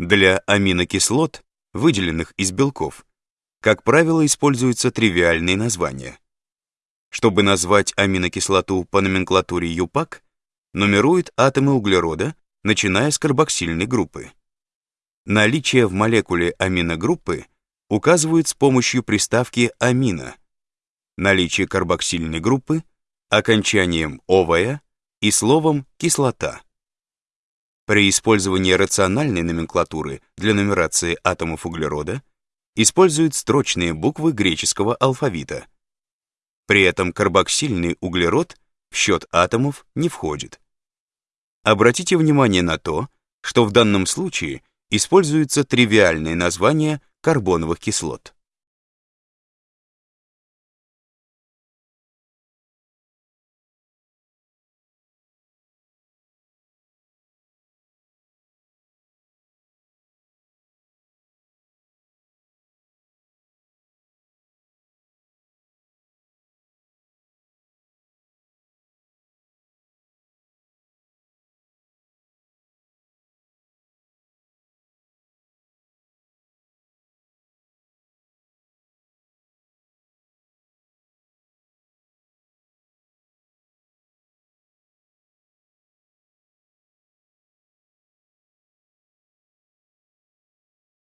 Для аминокислот, выделенных из белков, как правило, используются тривиальные названия. Чтобы назвать аминокислоту по номенклатуре ЮПАК, нумерует атомы углерода, начиная с карбоксильной группы. Наличие в молекуле аминогруппы указывают с помощью приставки амина, наличие карбоксильной группы окончанием «овая» и словом «кислота». При использовании рациональной номенклатуры для нумерации атомов углерода используют строчные буквы греческого алфавита. При этом карбоксильный углерод в счет атомов не входит. Обратите внимание на то, что в данном случае используется тривиальное название карбоновых кислот.